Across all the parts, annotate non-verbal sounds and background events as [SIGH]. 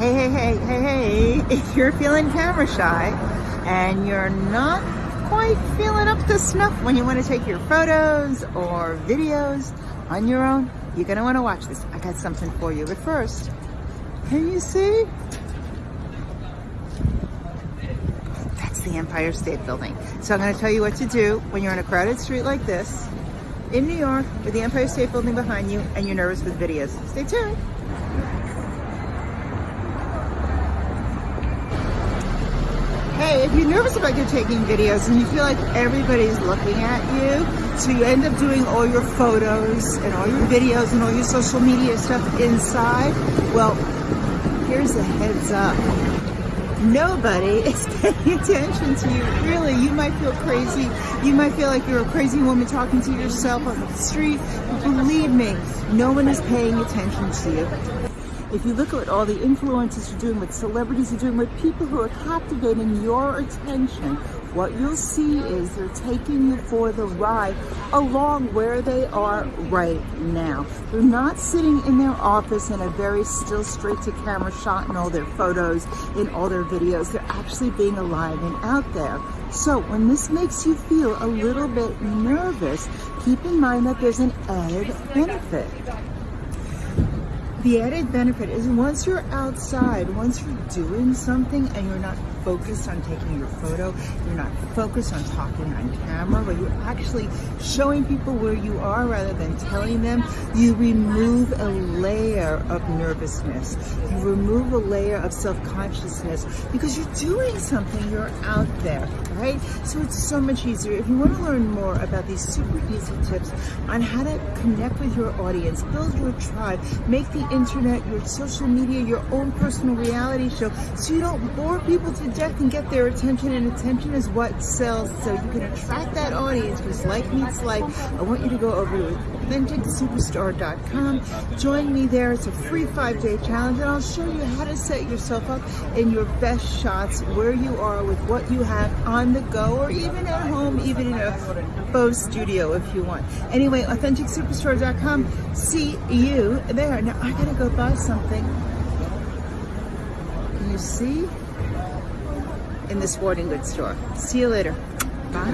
Hey, hey, hey, hey, hey, if you're feeling camera shy and you're not quite feeling up to snuff when you want to take your photos or videos on your own, you're going to want to watch this. I got something for you. But first, can you see? That's the Empire State Building. So I'm going to tell you what to do when you're on a crowded street like this in New York with the Empire State Building behind you and you're nervous with videos. Stay tuned. Hey, if you're nervous about you taking videos and you feel like everybody's looking at you, so you end up doing all your photos and all your videos and all your social media stuff inside, well, here's a heads up. Nobody [LAUGHS] is paying attention to you. Really, you might feel crazy. You might feel like you're a crazy woman talking to yourself on the street. But believe me, no one is paying attention to you if you look at all the influencers are doing, what celebrities are doing, what people who are captivating your attention, what you'll see is they're taking you for the ride along where they are right now. They're not sitting in their office in a very still straight to camera shot in all their photos, in all their videos. They're actually being alive and out there. So when this makes you feel a little bit nervous, keep in mind that there's an added benefit. The added benefit is once you're outside, once you're doing something and you're not focused on taking your photo, you're not focused on talking on camera, but you're actually showing people where you are rather than telling them, you remove a layer of nervousness. You remove a layer of self-consciousness because you're doing something, you're out there, right? So it's so much easier. If you want to learn more about these super easy tips on how to connect with your audience, build your tribe, make the internet, your social media, your own personal reality show so you don't bore people to death and get their attention and attention is what sells so you can attract that audience because like meets like. I want you to go over to authenticsuperstore.com. Join me there. It's a free five-day challenge and I'll show you how to set yourself up in your best shots where you are with what you have on the go or even at home, even in a faux studio if you want. Anyway, authenticsuperstore.com. See you there. Now I gotta go buy something. Can you see? In the sporting goods store. See you later. Bye.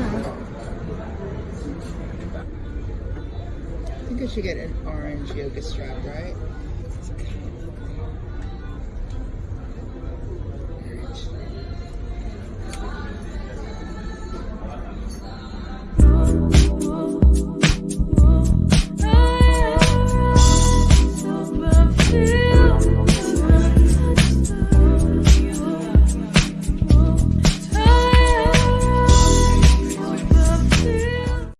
I think I should get an orange yoga strap, right?